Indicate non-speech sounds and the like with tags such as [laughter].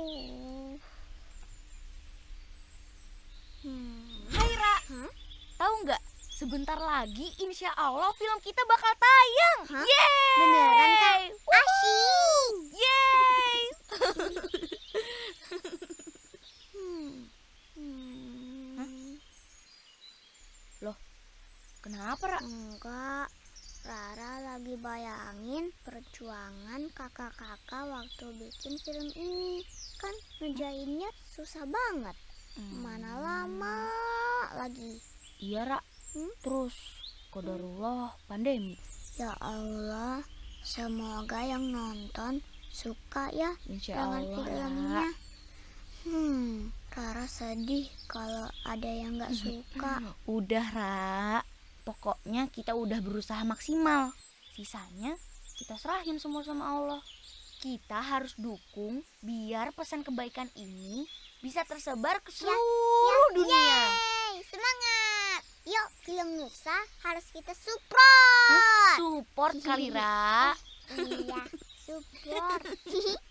Uh. Hmm. Hai Ra, Hah? tahu nggak? Sebentar lagi insya Allah film kita bakal tayang. Hah? Yeay! Beneran? Wuhu! Asyik. Yeay! [laughs] Hmm. Hmm. Kenapa Ra? Enggak. Rara lagi bayangin perjuangan kakak-kakak waktu bikin film ini. Kan ngerjainnya susah banget. Mana lama lagi. Iya Ra. Hmm? Terus kodarullah pandemi. Ya Allah, semoga yang nonton suka ya Insya dengan Allah filmnya. Hmm, Rara sedih kalau ada yang nggak suka. Udah Ra. Pokoknya kita udah berusaha maksimal. Sisanya kita serahin semua sama Allah. Kita harus dukung biar pesan kebaikan ini bisa tersebar ke seluruh dunia. Yeay, semangat! Yuk, film Nusa harus kita support. Support [laughs] kali Ra. Iya, support. [laughs]